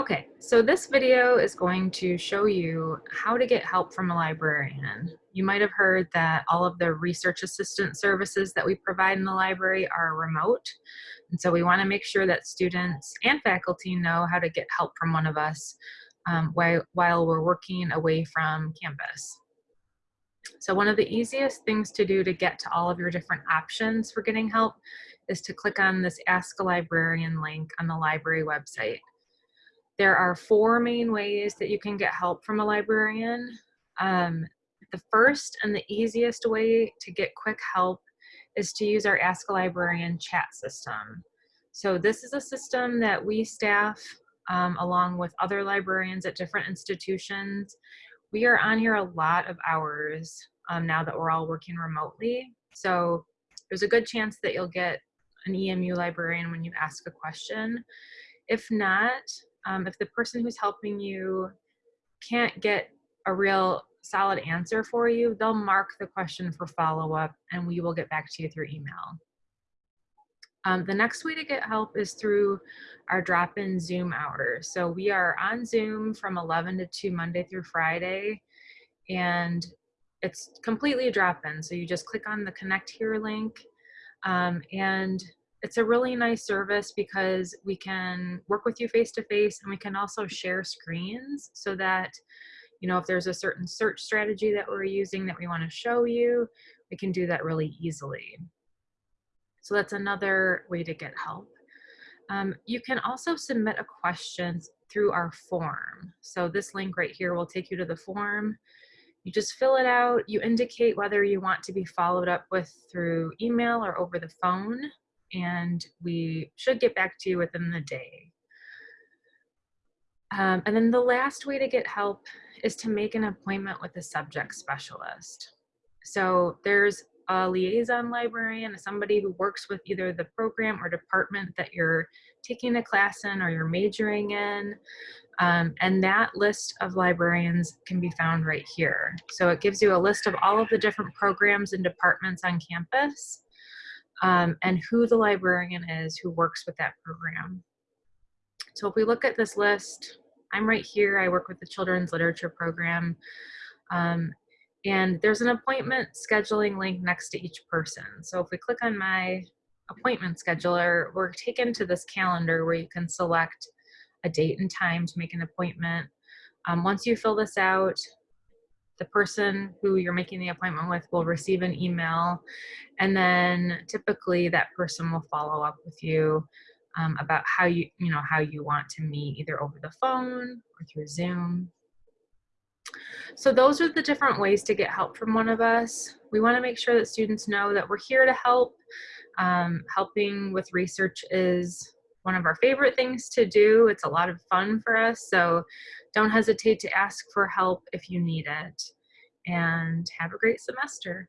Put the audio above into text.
Okay, so this video is going to show you how to get help from a librarian. You might have heard that all of the research assistant services that we provide in the library are remote. And so we wanna make sure that students and faculty know how to get help from one of us um, while, while we're working away from campus. So one of the easiest things to do to get to all of your different options for getting help is to click on this Ask a Librarian link on the library website. There are four main ways that you can get help from a librarian. Um, the first and the easiest way to get quick help is to use our Ask a Librarian chat system. So this is a system that we staff um, along with other librarians at different institutions. We are on here a lot of hours um, now that we're all working remotely. So there's a good chance that you'll get an EMU librarian when you ask a question. If not, um, if the person who's helping you can't get a real solid answer for you, they'll mark the question for follow-up and we will get back to you through email. Um, the next way to get help is through our drop-in Zoom hours. So we are on Zoom from 11 to 2 Monday through Friday and it's completely a drop-in. So you just click on the connect here link um, and it's a really nice service because we can work with you face to face and we can also share screens so that you know if there's a certain search strategy that we're using that we want to show you we can do that really easily. So that's another way to get help. Um, you can also submit a question through our form. So this link right here will take you to the form. You just fill it out. You indicate whether you want to be followed up with through email or over the phone and we should get back to you within the day. Um, and then the last way to get help is to make an appointment with a subject specialist. So there's a liaison librarian, somebody who works with either the program or department that you're taking a class in or you're majoring in. Um, and that list of librarians can be found right here. So it gives you a list of all of the different programs and departments on campus um, and who the librarian is who works with that program. So if we look at this list, I'm right here, I work with the Children's Literature Program, um, and there's an appointment scheduling link next to each person. So if we click on my appointment scheduler, we're taken to this calendar where you can select a date and time to make an appointment. Um, once you fill this out, the person who you're making the appointment with will receive an email and then typically that person will follow up with you um, about how you you know how you want to meet either over the phone or through zoom. So those are the different ways to get help from one of us. We want to make sure that students know that we're here to help. Um, helping with research is one of our favorite things to do it's a lot of fun for us so don't hesitate to ask for help if you need it. And have a great semester.